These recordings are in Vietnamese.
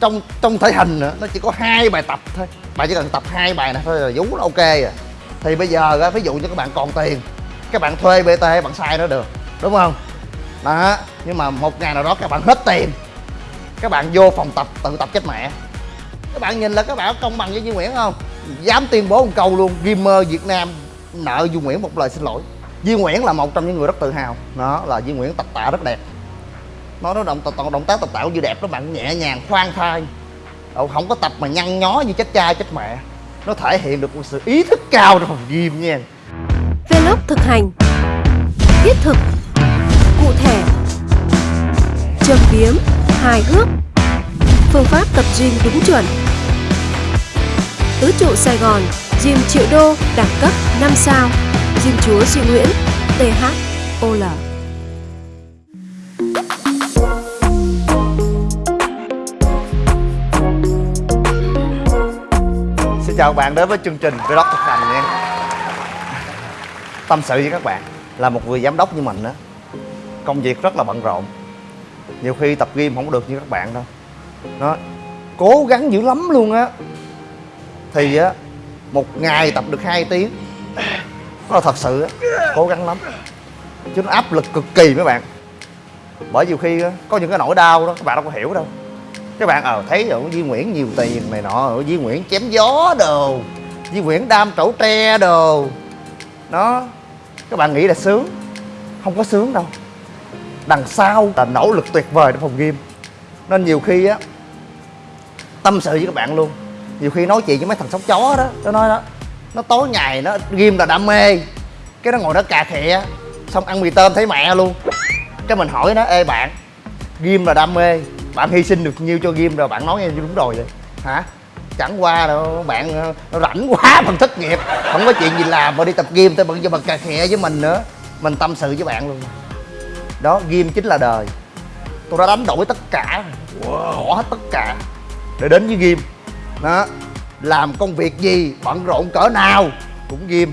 trong trong thể hình nữa nó chỉ có hai bài tập thôi. Bạn chỉ cần tập hai bài này thôi là vú nó ok rồi. Thì bây giờ á, ví dụ như các bạn còn tiền các bạn thuê bt bạn sai nó được đúng không? Đó nhưng mà một ngày nào đó các bạn hết tiền các bạn vô phòng tập tự tập chết mẹ. Các bạn nhìn là các bạn công bằng với Duy Nguyễn không? Dám tuyên bố một câu luôn gamer Việt Nam nợ Duy Nguyễn một lời xin lỗi. Duy Nguyễn là một trong những người rất tự hào. Đó là Duy Nguyễn tập tạ rất đẹp nó nó động toàn động tác tập tạo như đẹp đó bạn, nhẹ nhàng, khoan thai. Đâu không có tập mà nhăn nhó như chết cha, chết mẹ. Nó thể hiện được một sự ý thức cao trong phòng gym nha. Vlog thực hành. Thiết thực. Cụ thể. Châm biếm. Hài hước. Phương pháp tập gym đúng chuẩn. Tứ trụ Sài Gòn, Gym triệu đô, đẳng cấp 5 sao. Gym chúa Duy Nguyễn th ol chào các bạn đến với chương trình Vlog thực hành nha. Tâm sự với các bạn Là một người giám đốc như mình đó Công việc rất là bận rộn. Nhiều khi tập gym không có được như các bạn đâu. Nó Cố gắng dữ lắm luôn á. Thì á Một ngày tập được 2 tiếng. Đó là thật sự á Cố gắng lắm. Chứ nó áp lực cực kỳ mấy bạn. Bởi nhiều khi á, có những cái nỗi đau đó Các bạn đâu có hiểu đâu các bạn ờ thấy ở Duy Nguyễn nhiều tiền này nọ ở Duy Nguyễn chém gió đồ. Duy Nguyễn đam trẩu tre đồ. Đó, các bạn nghĩ là sướng. Không có sướng đâu. Đằng sau là nỗ lực tuyệt vời trong phòng gym. Nên nhiều khi á, tâm sự với các bạn luôn. Nhiều khi nói chuyện với mấy thằng sóc chó đó nó nói đó, nó tối ngày, nó gym là đam mê. Cái nó ngồi nó cà khịa xong ăn mì tôm thấy mẹ luôn. Cái mình hỏi nó, ê bạn, gym là đam mê bạn hy sinh được nhiêu cho gym rồi bạn nói nghe đúng rồi vậy hả? Chẳng qua đâu bạn ờ, nó rảnh quá bằng thất nghiệp không có chuyện gì làm mà đi tập gym tới bận cho bằng cà khịa với mình nữa. Mình tâm sự với bạn luôn. Đó gym chính là đời. Tôi đã đánh đổi tất cả bỏ hết tất cả để đến với gym đó làm công việc gì bận rộn cỡ nào cũng gym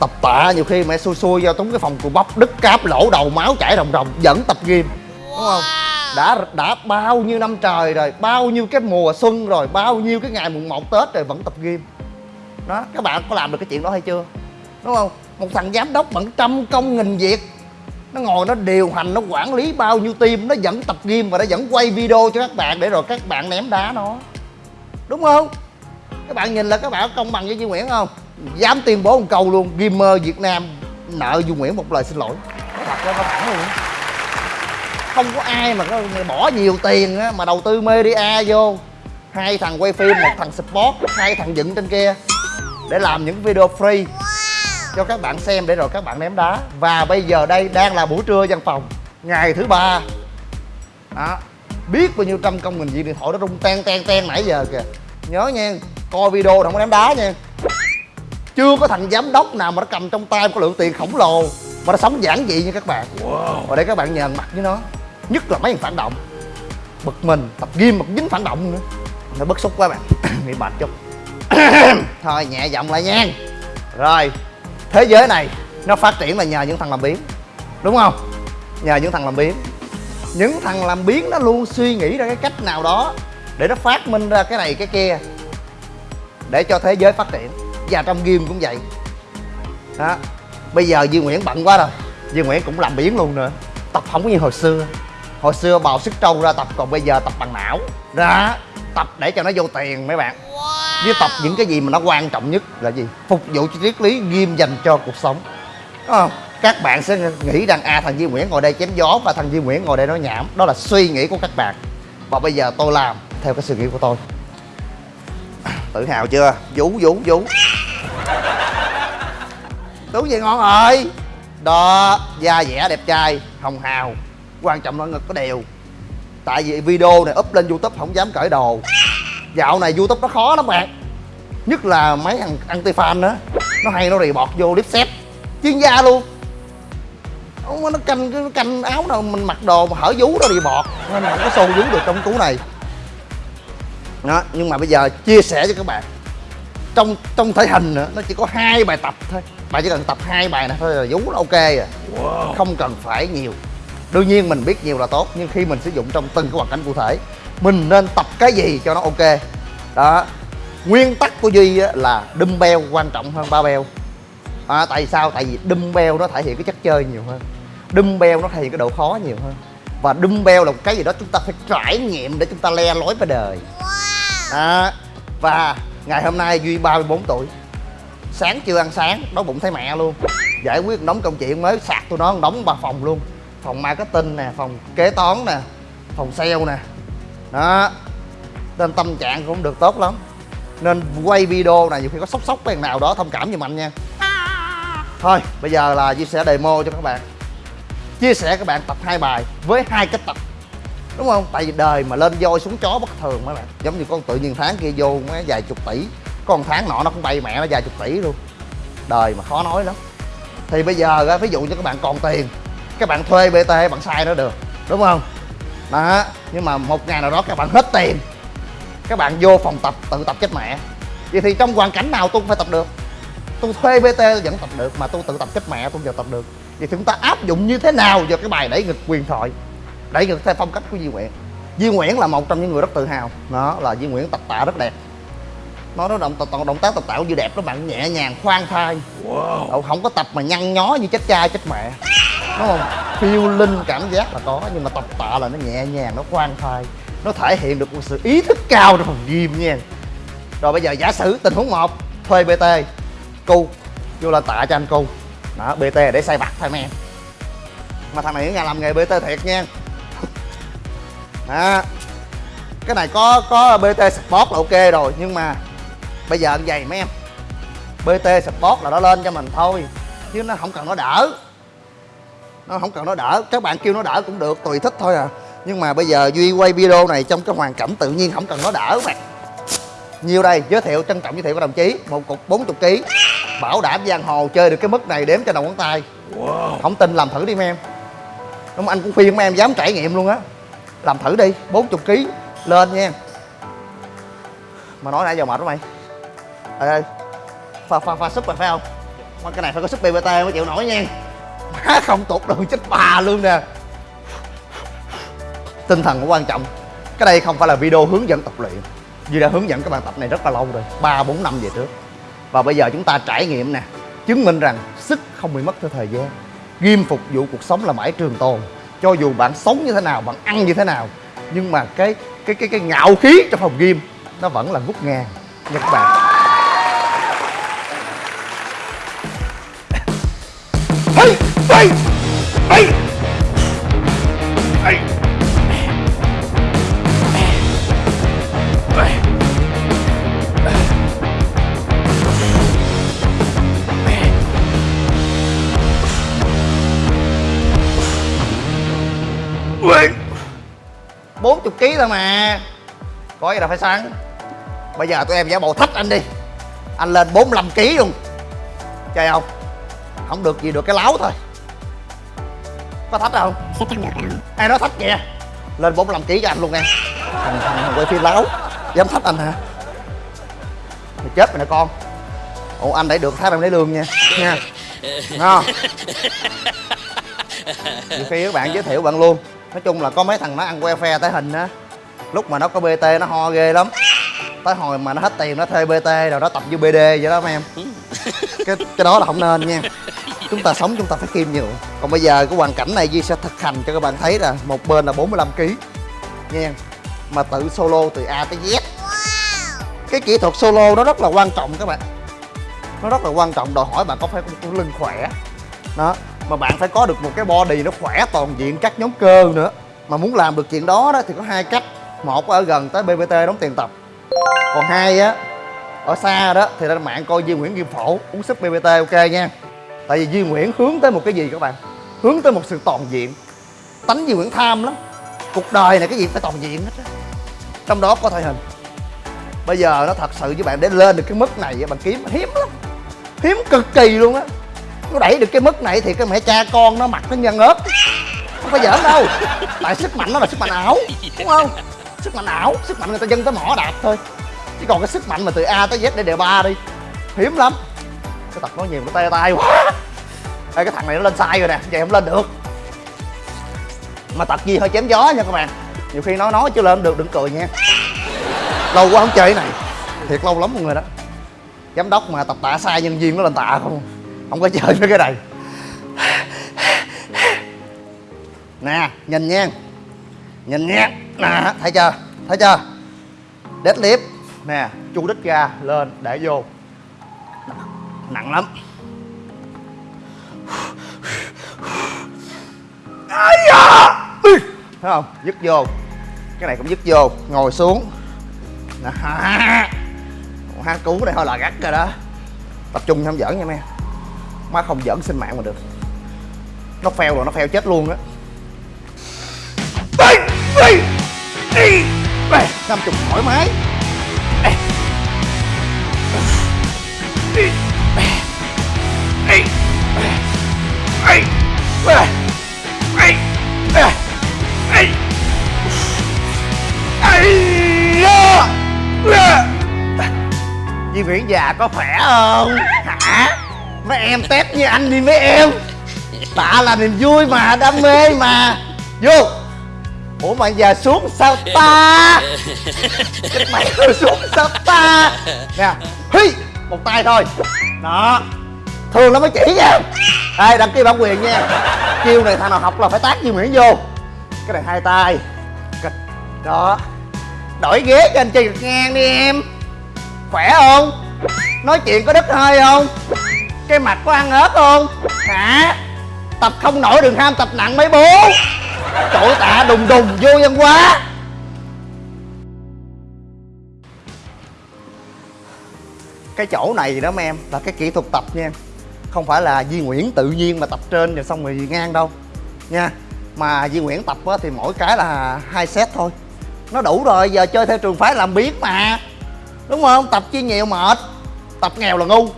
tập tạ nhiều khi mẹ xui xui vào trúng cái phòng cù bắp đứt cáp lỗ đầu máu chảy ròng ròng vẫn tập gym đúng không đã đã bao nhiêu năm trời rồi, bao nhiêu cái mùa xuân rồi, bao nhiêu cái ngày mùng 1 tết rồi vẫn tập gym. Đó, các bạn có làm được cái chuyện đó hay chưa? Đúng không? Một thằng giám đốc bận trăm công nghìn việc. Nó ngồi nó điều hành, nó quản lý bao nhiêu team, nó vẫn tập gym và nó vẫn quay video cho các bạn để rồi các bạn ném đá nó. Đúng không? Các bạn nhìn là các bạn có công bằng với Duy Nguyễn không? Dám tuyên bố một câu luôn, gamer Việt Nam nợ Duy Nguyễn một lời xin lỗi. Thật ra nó thẳng luôn không có ai mà có bỏ nhiều tiền á, mà đầu tư media vô. Hai thằng quay phim một thằng sport hai thằng dựng trên kia để làm những video free cho các bạn xem để rồi các bạn ném đá. Và bây giờ đây đang là buổi trưa văn phòng ngày thứ ba. Đó. Biết bao nhiêu trăm công nghìn viên điện thoại nó rung ten ten ten nãy giờ kìa. Nhớ nha coi video không có ném đá nha. Chưa có thằng giám đốc nào mà nó cầm trong tay có lượng tiền khổng lồ mà nó sống giản dị như các bạn. Wow. và để các bạn nhờn mặt với nó nhất là mấy thằng phản động. Bực mình, tập gym mà cũng dính phản động nữa. Nó bức xúc quá bạn. Bị mệt chút. Thôi, nhẹ giọng lại nha. Rồi, thế giới này, nó phát triển là nhờ những thằng làm biến. Đúng không? Nhờ những thằng làm biến. Những thằng làm biến nó luôn suy nghĩ ra cái cách nào đó để nó phát minh ra cái này, cái kia. Để cho thế giới phát triển. Và trong game cũng vậy. Đó. Bây giờ Duy Nguyễn bận quá rồi. Duy Nguyễn cũng làm biến luôn nữa. Tập không có như hồi xưa hồi xưa bào sức trâu ra tập còn bây giờ tập bằng não. Ra tập để cho nó vô tiền mấy bạn. Với tập những cái gì mà nó quan trọng nhất là gì? Phục vụ cho triết lý nghiêm dành cho cuộc sống. Đúng không? Các bạn sẽ nghĩ rằng à thằng Duy Nguyễn ngồi đây chém gió và thằng Duy Nguyễn ngồi đây nói nhảm. Đó là suy nghĩ của các bạn. Và bây giờ tôi làm theo cái suy nghĩ của tôi. Tự hào chưa? Vũ vũ vũ. Tú gì ngon rồi đó da dẻ đẹp trai hồng hào quan trọng là ngực có đều tại vì video này up lên youtube không dám cởi đồ. Dạo này youtube nó khó lắm bạn. Nhất là mấy thằng anti fan đó. Nó hay nó rì bọt vô clip set chuyên gia luôn. Nó canh nó canh áo nào mình mặc đồ mà hở vú đó đi bọt nên không có xô vú được trong cú này. Đó nhưng mà bây giờ chia sẻ cho các bạn. Trong trong thể hình nữa nó chỉ có hai bài tập thôi. Bạn chỉ cần tập hai bài này thôi là vú nó ok rồi. Wow. không cần phải nhiều đương nhiên mình biết nhiều là tốt nhưng khi mình sử dụng trong từng cái hoàn cảnh cụ thể mình nên tập cái gì cho nó ok? Đó. Nguyên tắc của duy là dumbbell quan trọng hơn barbell. À, tại sao? Tại vì dumbbell nó thể hiện cái chất chơi nhiều hơn. Dumbbell nó thể hiện cái độ khó nhiều hơn. Và dumbbell là một cái gì đó chúng ta phải trải nghiệm để chúng ta le lối với đời. Đó. và ngày hôm nay duy 34 tuổi. Sáng chưa ăn sáng đói bụng thấy mẹ luôn. Giải quyết đống công chuyện mới sạc tôi nó đống ba phòng luôn phòng marketing nè, phòng kế toán nè, phòng sale nè. Đó. Nên tâm trạng cũng được tốt lắm. Nên quay video này nhiều khi có sốc sốc cái nào đó thông cảm giùm anh nha. Thôi, bây giờ là chia sẻ demo cho các bạn. Chia sẻ các bạn tập hai bài với hai cách tập. Đúng không? Tại vì đời mà lên voi xuống chó bất thường mấy bạn. Giống như con tự nhiên tháng kia vô mấy vài chục tỷ. Con tháng nọ nó cũng bay mẹ nó vài chục tỷ luôn. Đời mà khó nói lắm. Thì bây giờ ví dụ như các bạn còn tiền các bạn thuê bt bạn sai nó được đúng không? Đó nhưng mà một ngày nào đó các bạn hết tiền các bạn vô phòng tập tự tập chết mẹ. Vậy thì trong hoàn cảnh nào tôi cũng phải tập được. Tôi thuê bt vẫn tập được mà tôi tự tập chết mẹ tôi vẫn tập được. Vậy thì chúng ta áp dụng như thế nào vào cái bài đẩy ngực quyền thoại? Đẩy ngực theo phong cách của Duy Nguyễn. Duy Nguyễn là một trong những người rất tự hào. Đó là Duy Nguyễn tập tạ rất đẹp. Nó nó động động, động tác tập tạ của Duy đẹp đó bạn nhẹ nhàng khoan thai. Wow. không có tập mà nhăn nhó như chết cha chết mẹ đúng không? Phiêu linh cảm giác là có, nhưng mà tập tạ là nó nhẹ nhàng, nó khoan thai, nó thể hiện được một sự ý thức cao trong phòng gym nha. Rồi bây giờ giả sử tình huống một, thuê bt cu, vô là tạ cho anh cu. Đó bt để xây vặt thôi men mà thằng này nó nhà làm nghề bt thiệt nha. Đó. Cái này có có bt support là ok rồi, nhưng mà bây giờ anh dày mấy em. Bt support là nó lên cho mình thôi, chứ nó không cần nó đỡ nó không cần nó đỡ các bạn kêu nó đỡ cũng được tùy thích thôi à. Nhưng mà bây giờ duy quay video này trong cái hoàn cảnh tự nhiên không cần nó đỡ mà nhiêu đây giới thiệu trân trọng giới thiệu với đồng chí một cục 40 kg bảo đảm giang hồ chơi được cái mức này đếm cho đầu ngón tay. Wow. không tin làm thử đi mấy em. Đúng anh cũng khuyên mấy em dám trải nghiệm luôn á. Làm thử đi 40 kg lên nha mà nói nãy giờ mệt quá mày. Ê pha pha pha súp rồi phải không? Mà cái này phải có súp bbt mới chịu nổi nha má không tụt được chết bà luôn nè. Tinh thần cũng quan trọng, cái đây không phải là video hướng dẫn tập luyện. Duy đã hướng dẫn các bạn tập này rất là lâu rồi, ba, bốn năm về trước. Và bây giờ chúng ta trải nghiệm nè, chứng minh rằng sức không bị mất theo thời gian. Ghim phục vụ cuộc sống là mãi trường tồn. Cho dù bạn sống như thế nào, bạn ăn như thế nào, nhưng mà cái cái cái cái ngạo khí trong phòng ghim nó vẫn là ngút ngàn. Nha các bạn hey, hey, hey, bốn chục ký thôi mà. Có gì đâu phải sáng. bây giờ tụi em giả bộ thách anh đi. Anh lên 45 kg luôn. Chơi không? Không được gì được cái láo thôi có thách không? Sẽ thắng được không ai nói thách kìa lên 45 kg cho anh luôn nè thằng, thằng quay phim láo. Dám thách anh hả? Mày chết mày nè con. Ủa anh để được tháng em lấy lương nha. Nha. Ngon nhiều khi các bạn giới thiệu bạn luôn. Nói chung là có mấy thằng nó ăn que phe tới hình á. Lúc mà nó có bt nó ho ghê lắm. Tới hồi mà nó hết tiền nó thuê bt rồi nó tập như bd vậy đó mấy em cái cái đó là không nên nha. Chúng ta sống chúng ta phải khiêm nhiều còn bây giờ cái hoàn cảnh này Duy sẽ thực hành cho các bạn thấy là một bên là 45 kg nha. Mà tự solo từ A tới Z. Cái kỹ thuật solo nó rất là quan trọng các bạn. Nó rất là quan trọng. Đòi hỏi bạn có phải có lưng khỏe. Đó. Mà bạn phải có được một cái body nó khỏe toàn diện các nhóm cơ nữa. Mà muốn làm được chuyện đó đó thì có hai cách. Một ở gần tới bbt đóng tiền tập. Còn hai á ở xa đó, thì lên mạng coi Duy Nguyễn Kim Phổ, uống súp BBT ok nha. Tại vì Duy Nguyễn hướng tới một cái gì các bạn? Hướng tới một sự toàn diện. Tánh Duy Nguyễn tham lắm. Cuộc đời này cái gì phải toàn diện hết á. Trong đó có thể hình. Bây giờ nó thật sự với bạn, để lên được cái mức này bạn kiếm hiếm lắm. Hiếm cực kỳ luôn á. Nó đẩy được cái mức này thì cái mẹ cha con nó mặt nó nhân ớt. Không phải giỡn đâu. Tại sức mạnh nó là sức mạnh ảo, Đúng không? Sức mạnh ảo, Sức mạnh người ta dân tới mỏ đạp thôi chứ còn cái sức mạnh mà từ a tới z để đề ba đi. Hiếm lắm. Cái tập nói nhiều nó tê tay quá. Ê, cái thằng này nó lên sai rồi nè vậy không lên được. Mà tập gì hơi chém gió nha các bạn. Nhiều khi nói nói chứ lên được đừng cười nha. Lâu quá không chơi cái này. Thiệt lâu lắm mọi người đó. Giám đốc mà tập tạ sai nhân viên nó lên tạ không. Không có chơi với cái này. Nè nhìn nha. Nhìn nha. Nè thấy chưa? Thấy chưa? Deadlift nè chu đích ra lên, để vô. Nặng lắm. Ai da! Thấy không? Dứt vô. Cái này cũng dứt vô. Ngồi xuống. Nè, ha cứu này thôi là gắt rồi đó. Tập trung không giỡn nha mấy má không giỡn sinh mạng mà được. Nó phèo rồi, nó phèo chết luôn á. Đi đi đi năm chục thoải mái Nguyễn già có khỏe không? Hả? Mấy em test như anh đi mấy em. Tạ là niềm vui mà, đam mê mà. Vô. Ủa mà giờ xuống sao ta? Cái mày xuống sao ta? Nè Hi Một tay thôi. Đó. Thường nó mới chỉ nha. Ê đăng ký bản quyền nha. Chiêu này thằng nào học là phải tác như Nguyễn vô. Cái này hai tay. Đó. Đổi ghế cho anh chơi ngang đi em. Khỏe không? Nói chuyện có đứt hơi không? Cái mặt có ăn ớt không? Hả? Tập không nổi đừng ham, tập nặng mấy bố. Chỗ tạ đùng đùng, vô văn quá Cái chỗ này đó, mấy em, Là cái kỹ thuật tập nha Không phải là Di Nguyễn tự nhiên mà tập trên rồi xong rồi ngang đâu. Nha, Mà Di Nguyễn tập thì mỗi cái là hai set thôi. Nó đủ rồi, giờ chơi theo trường phái làm biến mà. Đúng không? Tập chi nhiều mệt. Tập nghèo là ngu.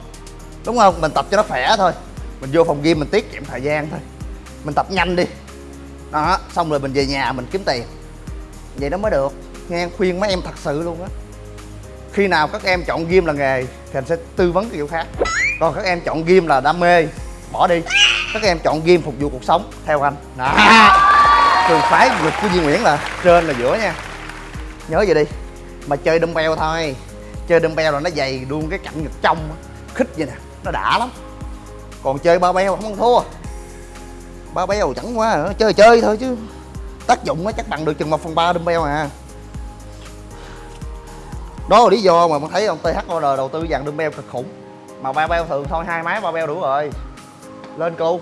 Đúng không? Mình tập cho nó khỏe thôi. Mình vô phòng gym mình tiết kiệm thời gian thôi. Mình tập nhanh đi. Đó, xong rồi mình về nhà mình kiếm tiền. Vậy nó mới được. Nghe khuyên mấy em thật sự luôn á. Khi nào các em chọn gym là nghề Thì anh sẽ tư vấn cái kiểu khác. Còn các em chọn gym là đam mê Bỏ đi. Các em chọn gym phục vụ cuộc sống Theo anh. Đó. Trường phái vượt của Duy Nguyễn là trên là giữa nha. Nhớ vậy đi. Mà chơi dumbbell thôi chơi dumbbell là nó dày luôn cái cạnh ngực trong khích vậy nè, nó đã lắm. Còn chơi ba beo không ăn thua. Ba beo chẳng quá chơi chơi thôi chứ. Tác dụng nó chắc bằng được chừng một phần ba dumbbell à. Đó là lý do mà mình thấy ông TH Order đầu tư dàn dumbbell cực khủng. Mà ba beo thường thôi, hai máy ba beo đủ rồi. Lên cô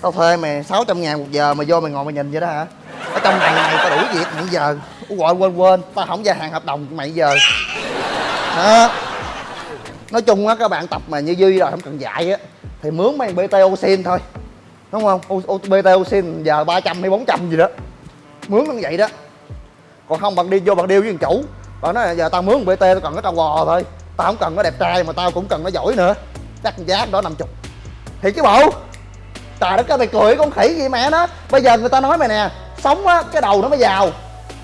tao thuê mày 600 ngàn một giờ mà vô mày ngồi mày nhìn vậy đó hả? Ở trong này mày tao đủ việc nãy giờ gọi quên quên tao không gia hạn hợp đồng mày giờ. Đó nói chung á các bạn tập mà như duy rồi không cần dạy á thì mướn mấy bt oxin thôi. Đúng không? O, bt oxin giờ 300 hay 400 gì đó. Mướn nó vậy đó. Còn không bạn đi vô bạn điêu với thằng chủ. Bạn nói giờ tao mướn bt tao cần cái tao gò thôi. Tao không cần nó đẹp trai mà tao cũng cần nó giỏi nữa. Chắc giá đó 50 thì chứ bộ trời đất ơi mày cười con khỉ gì mẹ nó. Bây giờ người ta nói mày nè sống á cái đầu nó mới giàu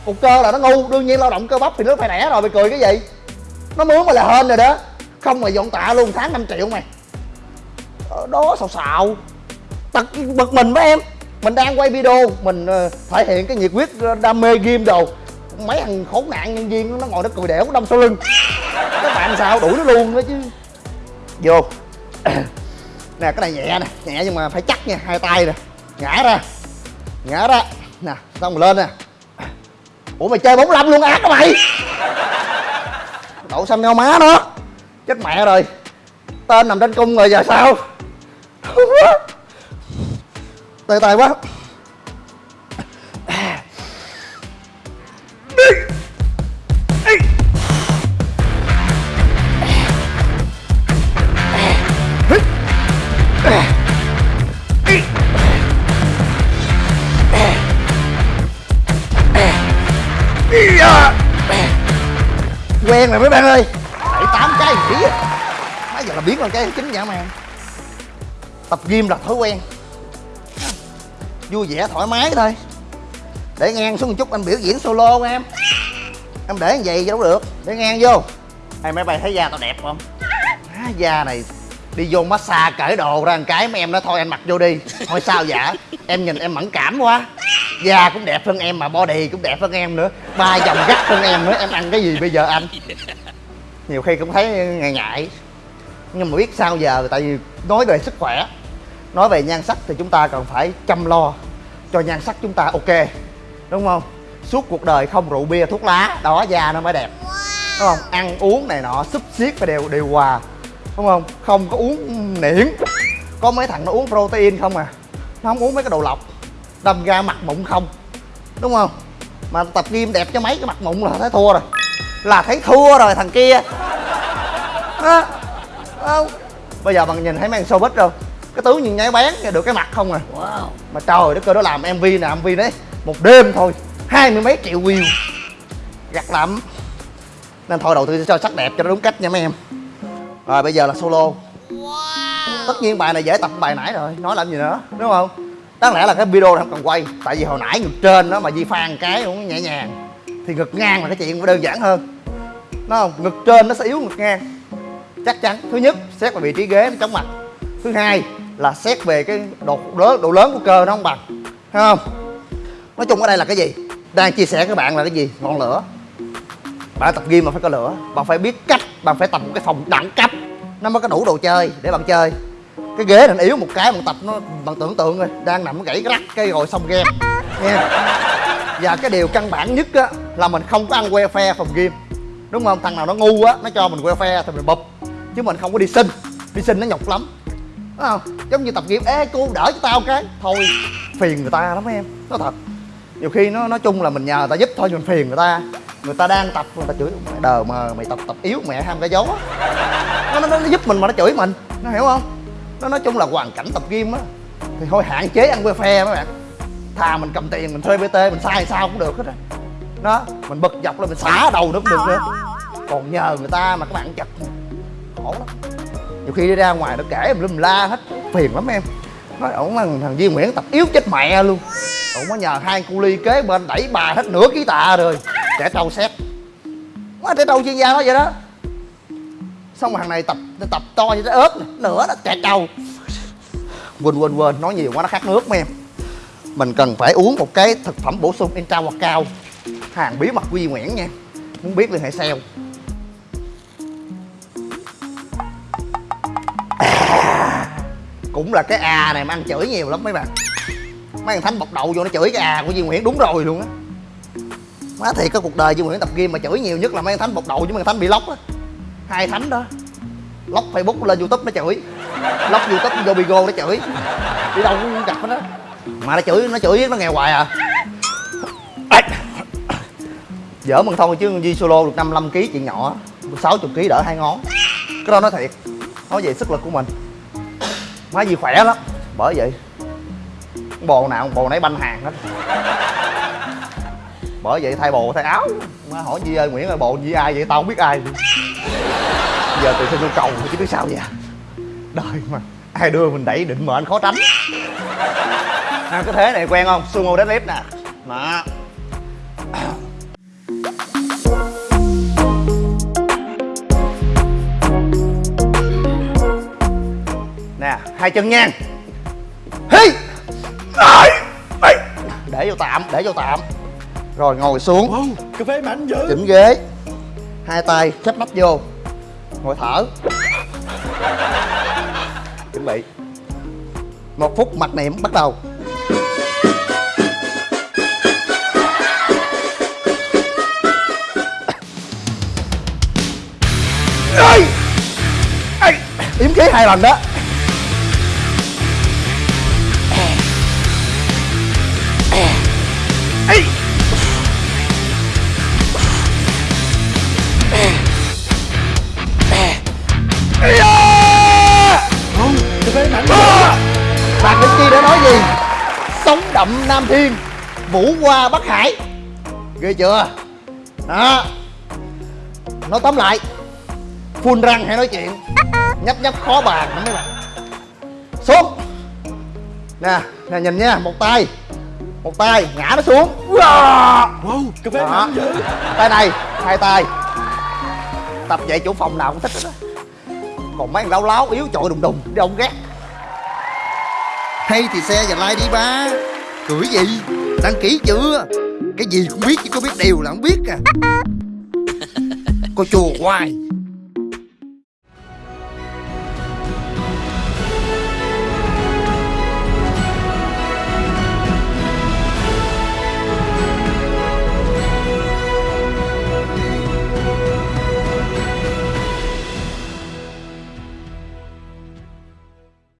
cục cơ là nó ngu, đương nhiên lao động cơ bắp thì nó phải nẻ rồi, mày cười cái gì? Nó mướn mày là hên rồi đó. Không mày dọn tạ luôn, tháng 5 triệu mày. Ở đó, xào xào. Tật bực mình với em. Mình đang quay video, mình ờ, thể hiện cái nhiệt huyết ờ, đam mê game đồ. Mấy thằng khốn nạn nhân viên nó ngồi nó cười đẻo đâm sau lưng. Các bạn sao, đuổi nó luôn đó chứ. Vô. Nè, cái này nhẹ nè, nhẹ nhưng mà phải chắc nha, hai tay nè. Ngã ra. Ngã ra. Nè, xong rồi lên nè ủa mày chơi 45 luôn ác hả mày. Đậu xăm nhau má nó. Chết mẹ rồi. Tên nằm trên cung rồi, giờ sao? Tê tê quá. Quen rồi mấy bạn ơi. Bảy tám cái kỹ mấy giờ là biết là cái chính dã man tập gym là thói quen. Vui vẻ thoải mái thôi. Để ngang xuống một chút anh biểu diễn solo của em. Em để như vậy đâu được. Để ngang vô. Hay mấy bay thấy da tao đẹp không? À, da này đi vô massage cởi đồ ra một cái mấy em nói thôi anh mặc vô đi. Thôi sao dạ em nhìn em mẫn cảm quá da cũng đẹp hơn em mà, body cũng đẹp hơn em nữa. Ba dòng gắt hơn em nữa, em ăn cái gì bây giờ anh? Nhiều khi cũng thấy ngại ngại. Nhưng mà biết sao giờ, tại vì nói về sức khỏe, nói về nhan sắc thì chúng ta cần phải chăm lo cho nhan sắc chúng ta ok, đúng không? Suốt cuộc đời không rượu bia, thuốc lá, đó, da nó mới đẹp. Đúng không? Ăn uống này nọ, xúc xiết phải đều điều hòa. Đúng không? Không có uống niễn có mấy thằng nó uống protein không à? Nó không uống mấy cái đồ lọc đâm ra mặt mụn không. Đúng không? Mà tập gym đẹp cho mấy cái mặt mụn là thấy thua rồi. Là thấy thua rồi thằng kia. Đó không? Bây giờ bằng nhìn thấy mấy thằng showbiz đâu cái tướng nhìn nháy bén được cái mặt không à. Mà trời đất ơi nó làm mv nè mv đấy một đêm thôi hai mươi mấy triệu view. Gắt lắm. Nên thôi đầu tư cho sắc đẹp cho nó đúng cách nha mấy em. Rồi bây giờ là solo. Tất nhiên bài này dễ tập bài nãy rồi nói làm gì nữa đúng không đáng lẽ là cái video này không cần quay, tại vì hồi nãy ngực trên đó mà di phan cái cũng nhẹ nhàng, thì ngực ngang là cái chuyện đơn giản hơn. Nó không? Ngực trên nó sẽ yếu ngực ngang. Chắc chắn. Thứ nhất, xét về vị trí ghế nó chóng mặt. Thứ hai là xét về cái độ lớn độ lớn của cơ nó không bằng. Thấy không? Nói chung ở đây là cái gì? Đang chia sẻ với các bạn là cái gì? Ngọn lửa. Bạn tập gym mà phải có lửa. Bạn phải biết cách, bạn phải tập một cái phòng đẳng cấp. Nó mới có đủ đồ chơi để bạn chơi cái ghế này nó yếu một cái bằng tập nó bằng tưởng tượng rồi đang nằm gãy rắc cây rồi xong game. Nha và cái điều căn bản nhất á là mình không có ăn phe phòng gym. Đúng không? Thằng nào nó ngu á nó cho mình que phe thì mình bụp. Chứ mình không có đi xin. Đi xin nó nhọc lắm. Đúng không? Giống như tập gym ê cô đỡ cho tao cái. Thôi phiền người ta lắm em. Nó thật. Nhiều khi nó nói chung là mình nhờ người ta giúp thôi nhưng mình phiền người ta. Người ta đang tập người ta chửi đờ mà mày tập tập yếu mẹ ham cái gió nó, nó, nó giúp mình mà nó chửi mình. Nó hiểu không? Nó nói chung là hoàn cảnh tập gym á, thì thôi hạn chế ăn que phe mấy bạn. Thà mình cầm tiền mình thuê bt mình sai sao cũng được hết á đó, mình bật dọc lên mình xả đầu nó cũng được nữa. Còn nhờ người ta mà các bạn chặt. Khổ lắm. Nhiều khi đi ra ngoài nó kể mình la hết, phiền lắm em. Nói, ổng là thằng Duy Nguyễn tập yếu chết mẹ luôn. Ổng có nhờ hai cu ly kế bên đẩy bà hết nửa ký tạ rồi. Trẻ trâu xét. Quá trẻ trâu chuyên gia đó vậy đó xong hàng thằng này tập tập to như cái ớt này, nữa đó trẻ đầu. Quên quên quên nói nhiều quá nó khát nước mấy em. Mình cần phải uống một cái thực phẩm bổ sung intra hoặc cao. Hàng bí mật quy Duy Nguyễn nha muốn biết liên hệ sale cũng là cái à này mà ăn chửi nhiều lắm mấy bạn. Mấy thằng thánh bọc đầu vô nó chửi cái à của Duy Nguyễn đúng rồi luôn á. Má thiệt cái cuộc đời Duy Nguyễn tập gym mà chửi nhiều nhất là mấy thằng thánh bọc đầu với mấy thằng thánh bị lóc á hai thánh đó. Lóc facebook lên youtube nó chửi. Lóc youtube vô bigo nó chửi. Đi đâu cũng gặp nó. Mà nó chửi nó chửi nó nghèo hoài à. Dở mừng thôi chứ Di solo được 55 kg chuyện nhỏ. 60 kg đỡ hai ngón. Cái đó nói thiệt. Nói về sức lực của mình. Má gì khỏe lắm. Bởi vậy bồ nào bồ nấy banh hàng hết. Bởi vậy thay bồ thay áo. Má hỏi Di ơi, Nguyễn ơi, bồ Di ai vậy? Tao không biết ai giờ từ xin cầu chứ biết sao vậy đời mà ai đưa mình đẩy định mệnh khó tránh. À, cái thế này quen không? Sumo deadlift nè. Đó nè hai chân ngang. Hi! Để vô tạm để vô tạm. Rồi ngồi xuống. Wow, cà phê mạnh dữ chỉnh ghế hai tay khép nắp vô. Ngồi thở. Chuẩn bị. Một phút mặc niệm bắt đầu. Ơi, ơi, yếm khí hai lần đó. Hey! Wow, cà phê mạnh dữ À! Bạn đến chi đã nói gì? Sống đậm Nam Thiên Vũ qua Bắc Hải. Ghê chưa? Đó. Nói tóm lại Phun răng hay nói chuyện? Nhấp nhấp khó bàn lắm mấy bạn. Xuống. Nè, nè nhìn nha, một tay Một tay, ngã nó xuống. Wow! Wow, Đó. mạnh dữ. Tay này hai tay. Tập vậy chủ phòng nào cũng thích hết á còn mấy thằng láo láo yếu chọi đùng đùng đi ông ghét. Hay thì xe và like đi ba. Cưỡi gì? Đăng ký chưa? Cái gì cũng biết chứ có biết điều là không biết à. Cô chùa hoài